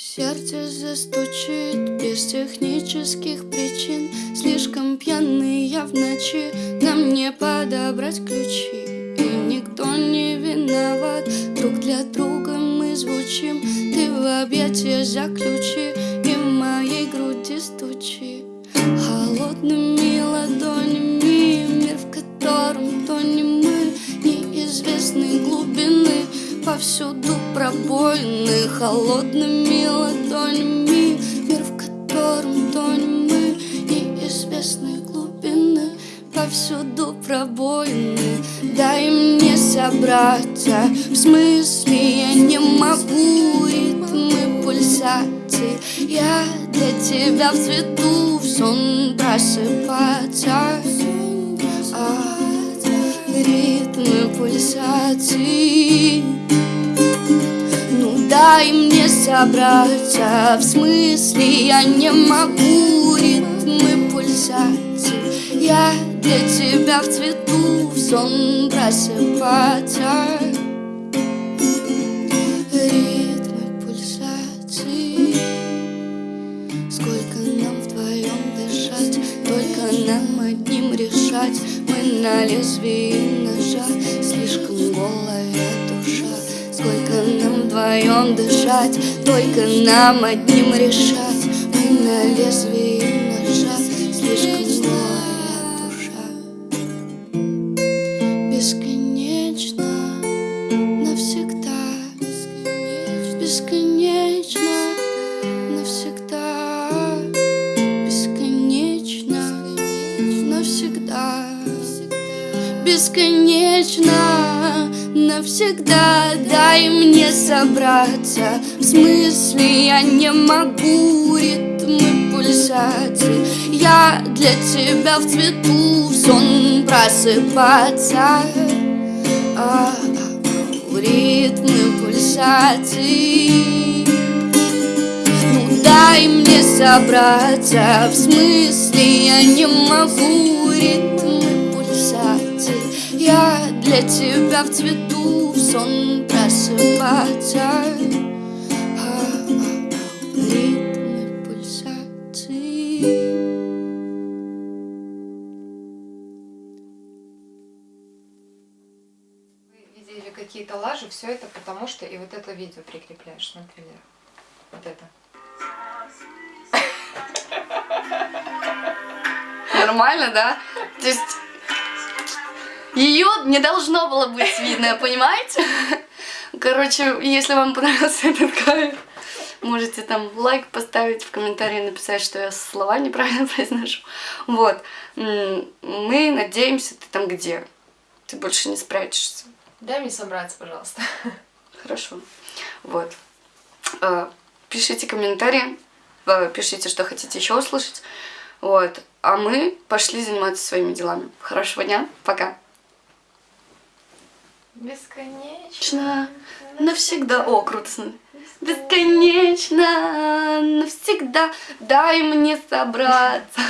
Сердце застучит без технических причин. Слишком пьяный я в ночи. Нам не подобрать ключи. И никто не виноват. Друг для друга мы звучим. Ты в объятия заключи. И в моей груди стучи. Холодными ладонями Мир, в котором тонем мы. Неизвестной глубины Повсюду пробоины холодными ладонями Мир, в котором тонем мы Неизвестной глубины Повсюду пробоины Дай мне собраться В смысле я не могу Ритмы пульсаций Я для тебя в цвету В сон просыпаться. А, Ритмы пульсаций Ну дай мне собраться. В смысле я не могу Ритмы пульсаций Я для тебя в цвету В сон просыпаться. Ритмы пульсаций Сколько нам вдвоем дышать Только нам одним решать. Мы на лезвии ножа Слишком голая душа вдвоем дышать Только нам одним решать. Мы на лезвии ножа Слишком голая душа Бесконечно Навсегда Бесконечно Навсегда Бесконечно Навсегда Бесконечно Навсегда. Дай мне собраться. В смысле я не могу Ритмы пульсаций Я для тебя в цвету В сон просыпаться. А, Ритмы пульсаций Ну дай мне собраться. В смысле я не могу Ритмы пульсаций Я для тебя в цвету В сон просыпаться а, Ритмы Вы видели какие-то лажи, все это потому что и вот это видео прикрепляешь, например. Вот это. Нормально, да? То есть ее не должно было быть видно, понимаете? Короче, если вам понравился этот кайф, можете там лайк поставить, в комментарии написать, что я слова неправильно произношу. Вот. Мы надеемся, ты там где? Ты больше не спрячешься. Дай мне собраться, пожалуйста. Хорошо. Вот. Э, Пишите комментарии, э, пишите, что хотите еще услышать. Вот. А мы пошли заниматься своими делами. Хорошего дня. Пока. Бесконечно. Навсегда. О, смотри. Бесконечно, навсегда. Дай мне собраться.